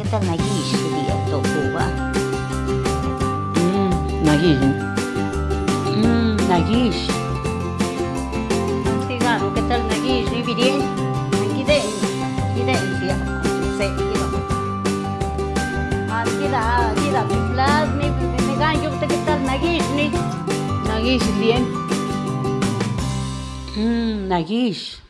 ¿Qué tal Nagish día Cuba? Mmm, Nagish. Mmm, Nagish. Sigamos, ¿qué tal Nagish? ¿Y bien? Giden, giden siya. Say, you know. Ah, kira, kira, plus, may, may ganyo, ¿qué tal Nagish? Ni, Nagish.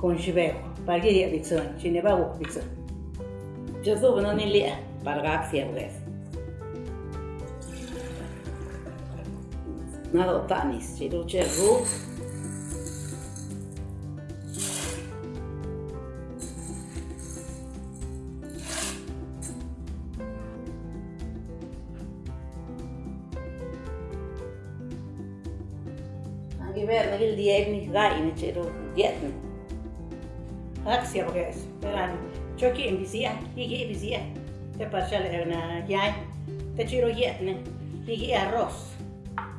konxibeko parki ri bitsun chine ba wo bitsun chozo bono ni li parga xia wes na do tanis chi do che ru Anche per il diegni, dai, ne c'ero dietro. Aksia beres. Peran. Choki in bisia, higi bisia. Te parchale na yai. Te chiro yetne. Higi arroz.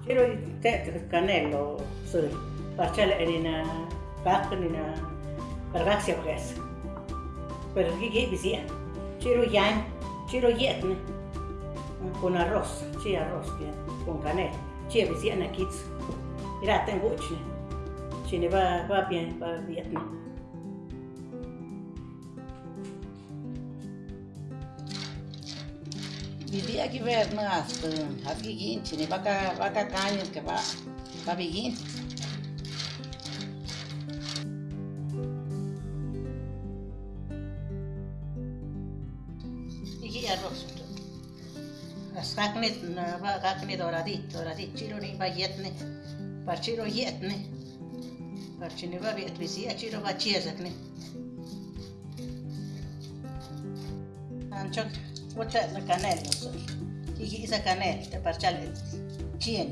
Chiro te canello sul. Parchale in na pak in na pargaxia beres. Per higi bisia. Chiro yai. Chiro yetne. Con arroz. Chi arroz con canel. Chi bisia na kits. Mira, tengo uchne. Chine va va bien, va bien. vivia ki ver na astın. Hafi giyin çini. Baka baka kanyır ki ba. Tabi giyin. İki yer olsun. Saknet ba oradit oradit çiro ni ba yetne. Yetne. Par çini ba bir etlisi çiro Isa canel te par chale chien.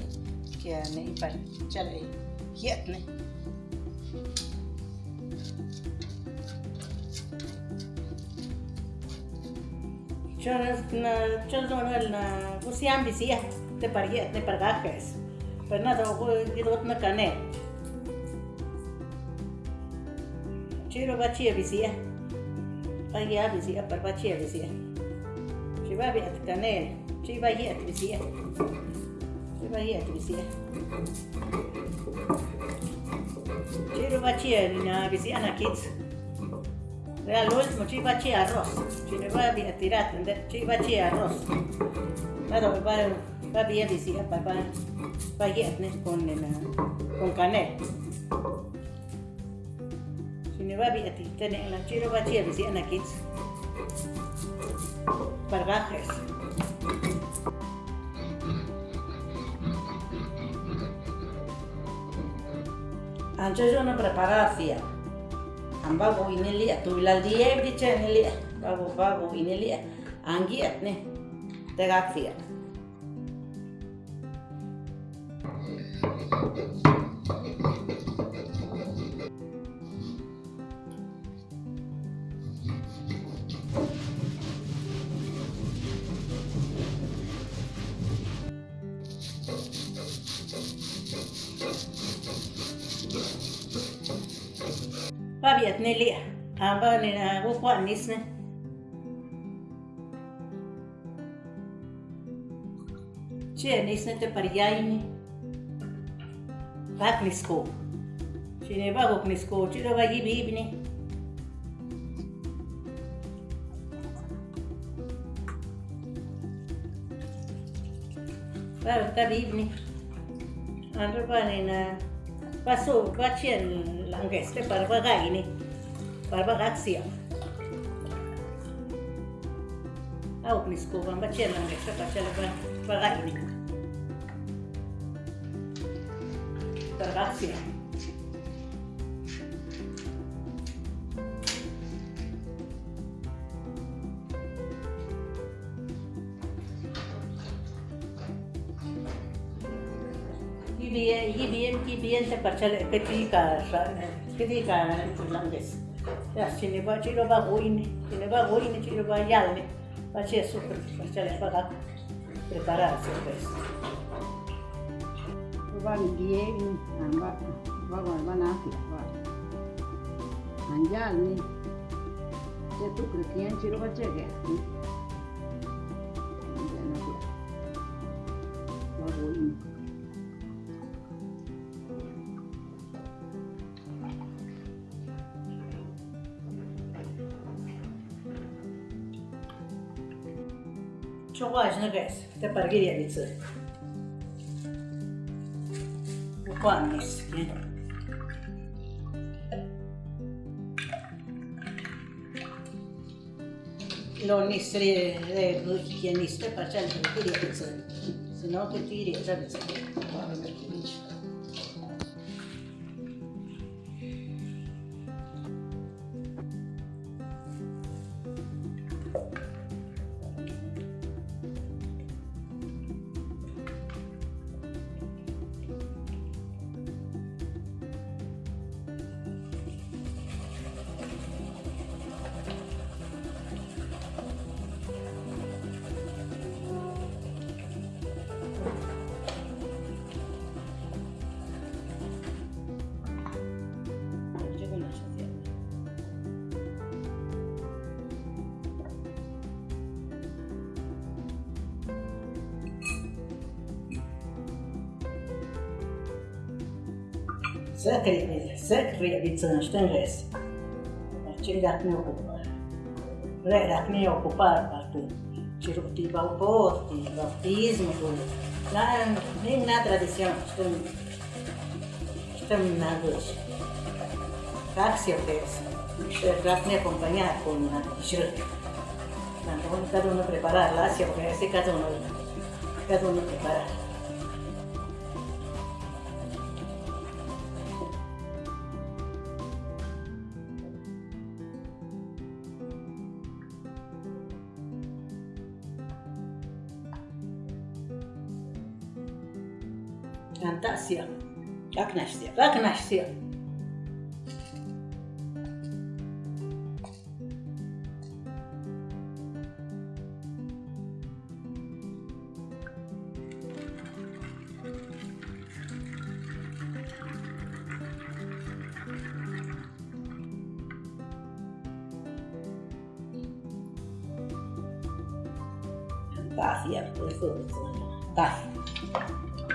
Que ne par chale yetne. Chonas na chonas na na usiam bisia te par yet te par gajes. Pero nada gidot na canel. Chiro bachia bisia. Pagya bisia par bachia. Iba biya tanel. Chu iba hiya tibisia. Chu iba hiya tibisia. Chu iba chia niña bisia na kids. Vea lo último, chu iba chia arroz. Chu iba biya tirat, chu iba chia arroz. Claro, va va biya bisia, va va va hiya tnes con con canel. Chu iba biya tirat, chu iba chia bisia na kids. Pargajes. Anche sono preparatia. Ambago inilia, tu la die dice inilia. Bago bago inilia. Angiat ne. Tegaktia. Va viet Pabiat nilia, amba ah, nina ah, gukuanis nisne. Che ne te pariyaini. Baklisko. Chine bagoklisko, chiro bagibibni. Baba tabibni. Andro ah, banina. paso hacia el langueste barba gaine, barba gaxia. Au nisco bamba hacia el langueste hacia la barba gaine. Barba gaxia. BN, IBM, TBN sepacala petikasa, petikana kulanges. Ya sini ba chilo ba goini, sini ba goini chilo ba yalne, ba che super, pachala ba prepararse pues. Van bien, van van van a van. Anjalni, che tu cristian chilo ba chegue. Çok ağacına gelsin. Tepar gir yerliği. Bu puan geçsin. Lo nisri, lo nisri, lo nisri, lo nisri, lo nisri, lo nisri, lo nisri, lo nisri, secretizăm, știm res. Cine dacă ne ocupă? Le, dacă ne ocupă parcă, cirurtiva o porti, baptismul, la nimna tradiție, știm, știm na gâși. O pers, și dacă ne acompania cu un jrâc. Pentru că cada unul preparar, la se o pers, cada unul, cada unul preparar. Ακνάστια. la Ακνάστια. Gracias, por eso, gracias.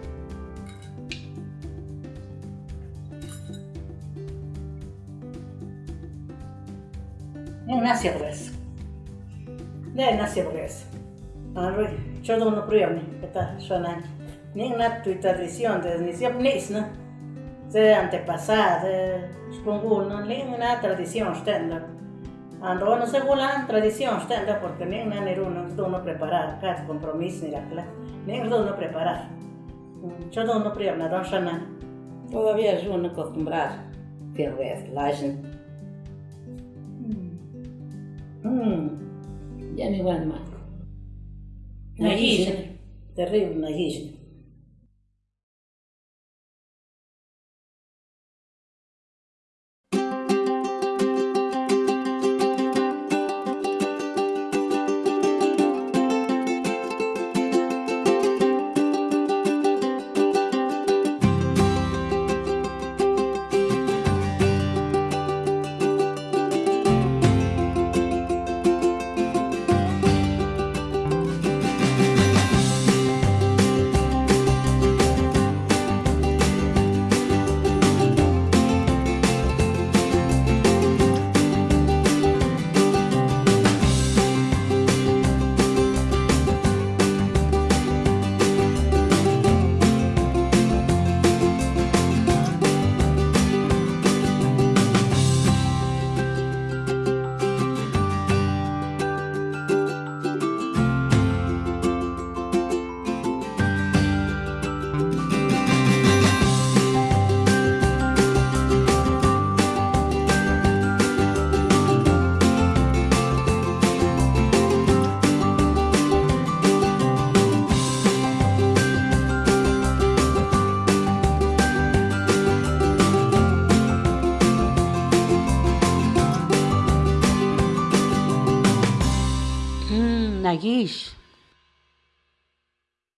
una cerveza. De una cerveza. Ah, yo no lo pruebo, está sonando. Ni una tu tradición, ni siempre ni ¿no? De antepasada, de supongo, no ni una tradición, ¿está? Ando ah, no sé la tradición, ¿está? Porque ni una ni uno, no uno preparar, cada compromiso ni la clase, ni uno preparar. Mm, yo no lo pruebo, no sonando. Todavía es uno acostumbrar, cerveza, lajen. Mm. Ya me van mal. Una guilla, terrible una.